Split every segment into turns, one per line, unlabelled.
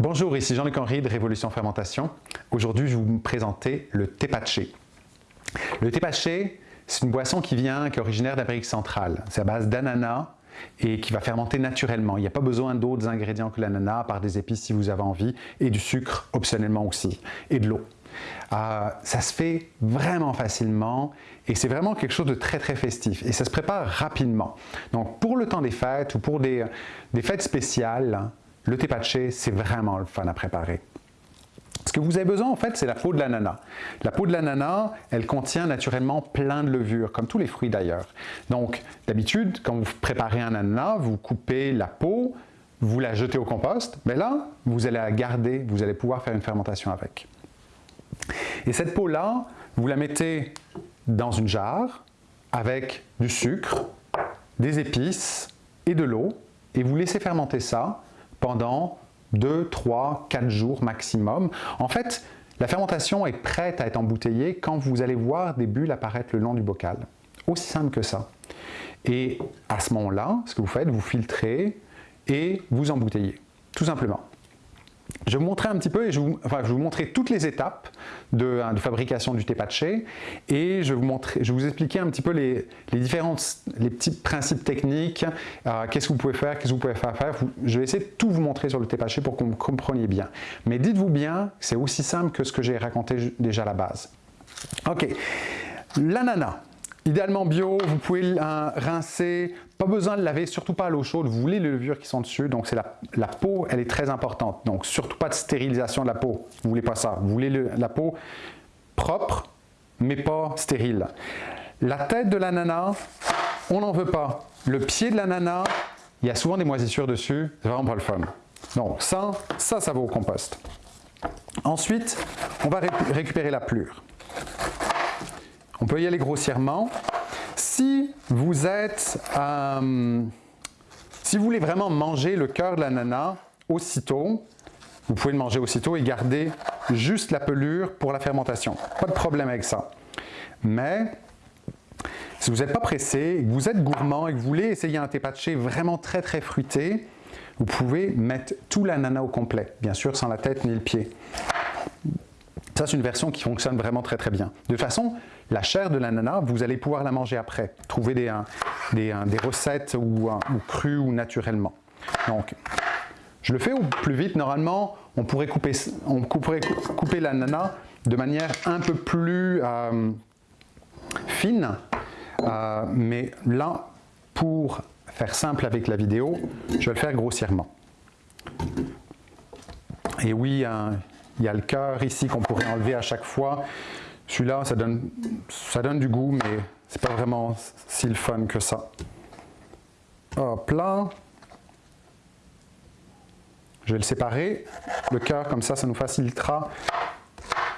Bonjour, ici Jean-Luc Henry de Révolution Fermentation. Aujourd'hui, je vais vous présenter le tepaché. Le tepaché, c'est une boisson qui vient, qui est originaire d'Amérique centrale. C'est à base d'ananas et qui va fermenter naturellement. Il n'y a pas besoin d'autres ingrédients que l'ananas, par des épices si vous avez envie, et du sucre optionnellement aussi, et de l'eau. Euh, ça se fait vraiment facilement et c'est vraiment quelque chose de très très festif et ça se prépare rapidement. Donc pour le temps des fêtes ou pour des fêtes spéciales, le tepaché c'est vraiment le fun à préparer. Ce que vous avez besoin, en fait, c'est la peau de l'ananas. La peau de l'ananas, elle contient naturellement plein de levures, comme tous les fruits d'ailleurs. Donc, d'habitude, quand vous préparez un ananas, vous coupez la peau, vous la jetez au compost, mais là, vous allez la garder, vous allez pouvoir faire une fermentation avec. Et cette peau-là, vous la mettez dans une jarre avec du sucre, des épices et de l'eau et vous laissez fermenter ça pendant 2, 3, 4 jours maximum. En fait, la fermentation est prête à être embouteillée quand vous allez voir des bulles apparaître le long du bocal. Aussi simple que ça. Et à ce moment-là, ce que vous faites, vous filtrez et vous embouteillez, tout simplement. Je vais vous montrer un petit peu, et je, vous, enfin, je vais vous montrer toutes les étapes de, hein, fabrication du tepaché et je vais vous, montrer, je vous expliquer un petit peu les, les différentes, les petits principes techniques, euh, qu'est-ce que vous pouvez faire, qu'est-ce que vous pouvez faire. Je vais essayer de tout vous montrer sur le tepaché pour que vous compreniez bien. Mais dites-vous bien, c'est aussi simple que ce que j'ai raconté déjà à la base. Ok, l'ananas. Idéalement bio, vous pouvez rincer, pas besoin de laver, surtout pas à l'eau chaude, vous voulez les levures qui sont dessus, donc c'est la, peau, elle est très importante, donc surtout pas de stérilisation de la peau, vous voulez pas ça, vous voulez la peau propre, mais pas stérile. La tête de l'ananas, on n'en veut pas. Le pied de l'ananas, il y a souvent des moisissures dessus, c'est vraiment pas le fun. Donc ça, ça, ça au compost. Ensuite, on va récupérer la plure. On peut y aller grossièrement. Si vous êtes, euh, si vous voulez vraiment manger le cœur de l'ananas aussitôt, vous pouvez le manger aussitôt et garder juste la pelure pour la fermentation. Pas de problème avec ça. Mais si vous n'êtes pas pressé, que vous êtes gourmand et que vous voulez essayer un tepaché vraiment très très fruité, vous pouvez mettre tout l'ananas au complet, bien sûr sans la tête ni le pied. Ça, c'est une version qui fonctionne vraiment très très bien. De façon, la chair de l'ananas, vous allez pouvoir la manger après. Trouver des, recettes ou, crues ou naturellement. Donc, je le fais au plus vite. Normalement, on pourrait couper, on couperait, couper l'ananas de manière un peu plus euh, fine. Euh, mais là, pour faire simple avec la vidéo, je vais le faire grossièrement. Et oui, il y a le cœur ici qu'on pourrait enlever à chaque fois. Celui-là, ça donne, du goût, mais c'est pas vraiment si le fun que ça. Hop là. Je vais le séparer. Le cœur, comme ça, ça nous facilitera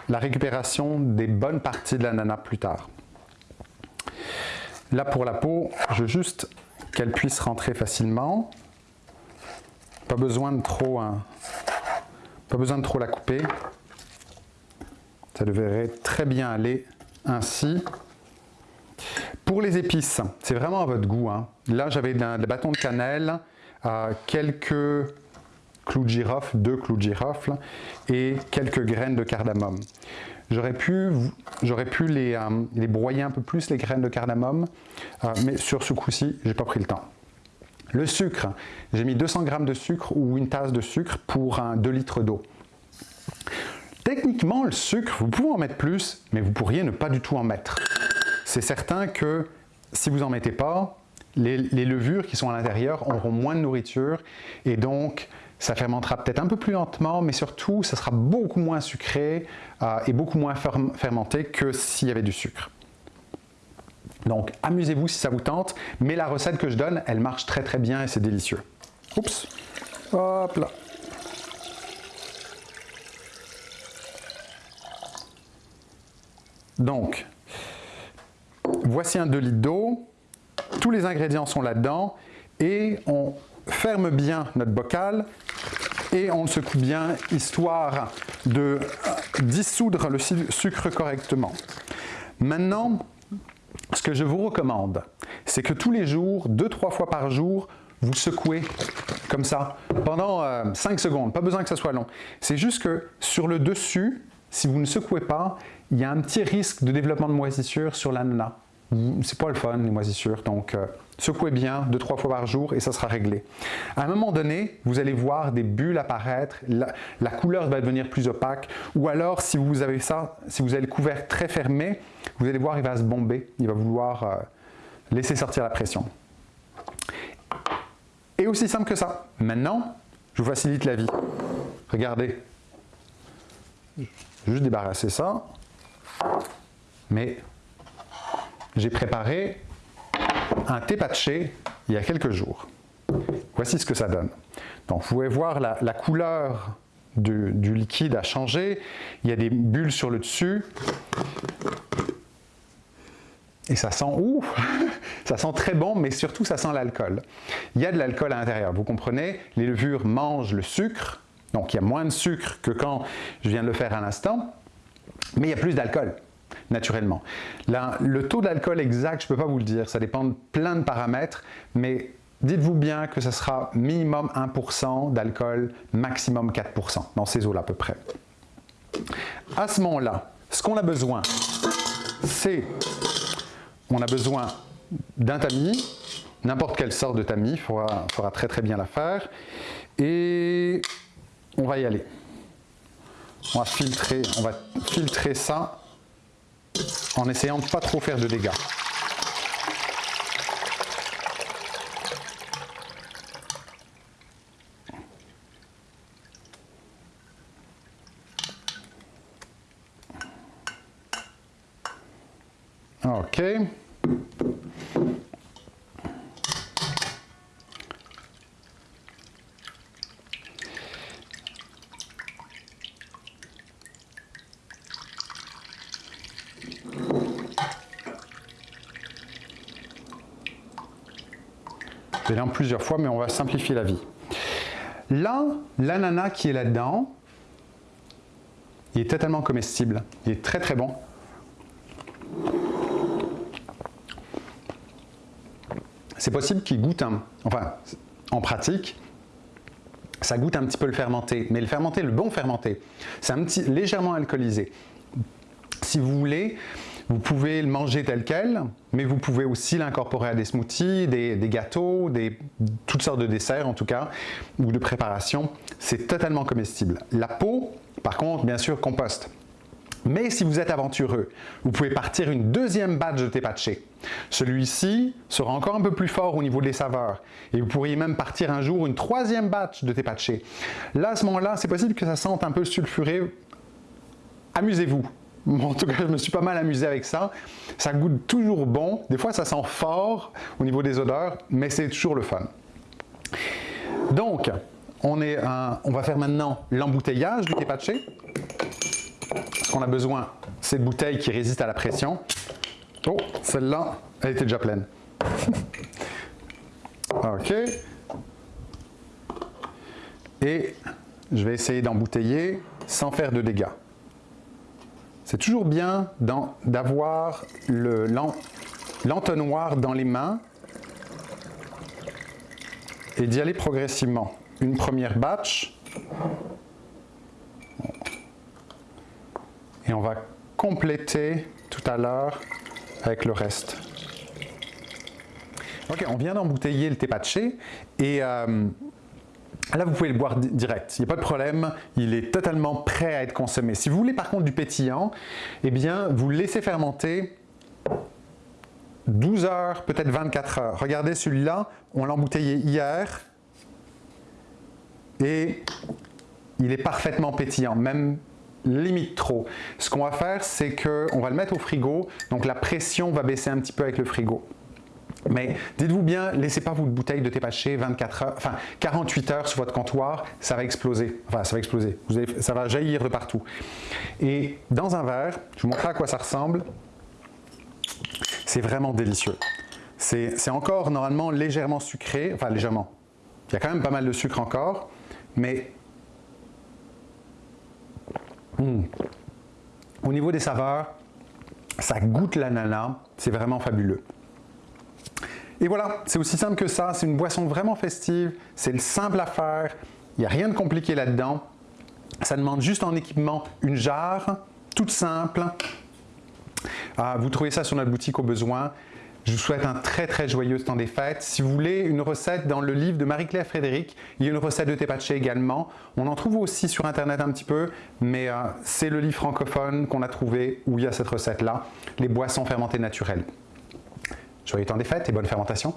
la récupération des bonnes parties de l'ananas plus tard. Là, pour la peau, je veux juste qu'elle puisse rentrer facilement. Pas besoin de trop hein, pas besoin de trop la couper. Ça devrait très bien aller ainsi. Pour les épices, c'est vraiment à votre goût. Hein. Là, j'avais des bâtons de cannelle, euh, quelques clous de girofle, deux clous de girofle et quelques graines de cardamome. J'aurais pu, euh, les, broyer un peu plus, les graines de cardamome, euh, mais sur ce coup-ci, j'ai pas pris le temps. Le sucre, j'ai mis 200 g de sucre ou une tasse de sucre pour un 2 litres d'eau. Techniquement, le sucre, vous pouvez en mettre plus, mais vous pourriez ne pas du tout en mettre. C'est certain que si vous n'en mettez pas, les, levures qui sont à l'intérieur auront moins de nourriture et donc ça fermentera peut-être un peu plus lentement, mais surtout ça sera beaucoup moins sucré euh, et beaucoup moins fermenté que s'il y avait du sucre. Donc, amusez-vous si ça vous tente, mais la recette que je donne, elle marche très très bien et c'est délicieux. Oups, hop là. Donc, voici un 2 litres d'eau, tous les ingrédients sont là-dedans et on ferme bien notre bocal et on le secoue bien histoire de dissoudre le sucre correctement. Maintenant, ce que je vous recommande, c'est que tous les jours, deux, trois fois par jour, vous secouez comme ça, pendant 5 euh, secondes, pas besoin que ça soit long. C'est juste que sur le dessus, si vous ne secouez pas, il y a un petit risque de développement de moisissure sur l'ananas. C'est pas le fun, les moisissures, donc euh, secouez bien deux trois fois par jour et ça sera réglé. À un moment donné, vous allez voir des bulles apparaître, la, couleur va devenir plus opaque, ou alors si vous avez ça, si vous avez le couvert très fermé, vous allez voir il va se bomber, il va vouloir euh, laisser sortir la pression. Et aussi simple que ça. Maintenant, je vous facilite la vie. Regardez. Juste débarrasser ça. Mais j'ai préparé un thé patché il y a quelques jours. Voici ce que ça donne. Donc vous pouvez voir la, couleur du, du, liquide a changé. Il y a des bulles sur le dessus. Et ça sent, ouh, ça sent très bon, mais surtout ça sent l'alcool. Il y a de l'alcool à l'intérieur, vous comprenez? Les levures mangent le sucre, donc il y a moins de sucre que quand je viens de le faire à l'instant, mais il y a plus d'alcool, naturellement. Le taux d'alcool exact, je ne peux pas vous le dire, ça dépend de plein de paramètres, mais dites-vous bien que ce sera minimum 1% d'alcool, maximum 4% dans ces eaux-là à peu près. À ce moment-là, ce qu'on a besoin, c'est on a besoin d'un tamis, n'importe quelle sorte de tamis, il faudra, très très bien la faire. Et on va y aller. On va filtrer, on va filtrer ça en essayant de pas trop faire de dégâts. OK. Plusieurs fois, mais on va simplifier la vie. Là, l'ananas qui est là-dedans, il est totalement comestible. Il est très très bon. c'est possible qu'il goûte un... Enfin, en pratique, ça goûte un petit peu le fermenté, mais le fermenté, le bon fermenté, c'est un petit, légèrement alcoolisé. Si vous voulez, vous pouvez le manger tel quel, mais vous pouvez aussi l'incorporer à des smoothies, des, gâteaux, toutes sortes de desserts en tout cas, ou de préparations. C'est totalement comestible. La peau, par contre, bien sûr, composte. Mais si vous êtes aventureux, vous pouvez partir une deuxième batch de tepache. Celui-ci sera encore un peu plus fort au niveau des saveurs. Et vous pourriez même partir un jour une troisième batch de tepache. Là, à ce moment-là, c'est possible que ça sente un peu sulfuré. Amusez-vous. En tout cas, je me suis pas mal amusé avec ça. Ça goûte toujours bon. Des fois, ça sent fort au niveau des odeurs, mais c'est toujours le fun. Donc, on, va faire maintenant l'embouteillage du tepache. Ce qu'on a besoin, c'est de bouteilles qui résistent à la pression. Oh, celle-là, elle était déjà pleine. ok. Et je vais essayer d'embouteiller sans faire de dégâts. C'est toujours bien d'avoir l'entonnoir dans les mains et d'y aller progressivement. Une première batch, et on va compléter tout à l'heure avec le reste. Ok, on vient d'embouteiller le tepache et euh, là vous pouvez le boire direct, il n'y a pas de problème, il est totalement prêt à être consommé. Si vous voulez par contre du pétillant, eh bien vous laissez fermenter 12 heures, peut-être 24 heures. Regardez celui-là, on l'a embouteillé hier et il est parfaitement pétillant, même limite trop. Ce qu'on va faire, c'est qu'on va le mettre au frigo, donc la pression va baisser un petit peu avec le frigo. Mais dites-vous bien, laissez pas votre bouteille de thé paché 24 heures, enfin 48 heures sur votre comptoir, ça va exploser. Enfin, ça va exploser. ça va jaillir de partout. Et dans un verre, je vous montrerai à quoi ça ressemble. C'est vraiment délicieux. C'est encore normalement légèrement sucré, enfin légèrement. Il y a quand même pas mal de sucre encore, mais Hmm. Au niveau des saveurs, ça goûte l'ananas, c'est vraiment fabuleux. Et voilà, c'est aussi simple que ça, c'est une boisson vraiment festive, c'est le simple à faire, il n'y a rien de compliqué là-dedans. Ça demande juste en équipement une jarre, toute simple. Ah, vous trouvez ça sur notre boutique au besoin. Je vous souhaite un très très joyeux temps des fêtes. Si vous voulez une recette dans le livre de Marie-Claire Frédéric, il y a une recette de tepache également. On en trouve aussi sur internet un petit peu, mais euh, c'est le livre francophone qu'on a trouvé où il y a cette recette-là, les boissons fermentées naturelles. Joyeux temps des fêtes et bonne fermentation